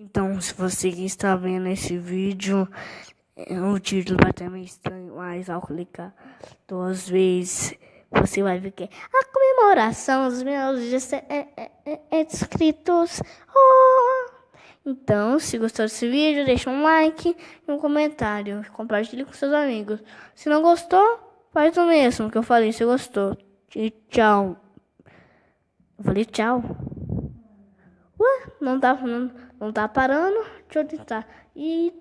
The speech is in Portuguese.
Então, se você está vendo esse vídeo, é, o título vai estar meio estranho, mas ao clicar duas vezes, você vai ver que é a comemoração dos meus 17 é, é, é, é, inscritos. Oh! Então, se gostou desse vídeo, deixa um like e um comentário. Compartilhe com seus amigos. Se não gostou, faz o mesmo que eu falei, se gostou. E tchau. Eu falei tchau. Ué, não tá, não, não tá parando. Deixa eu tentar. E.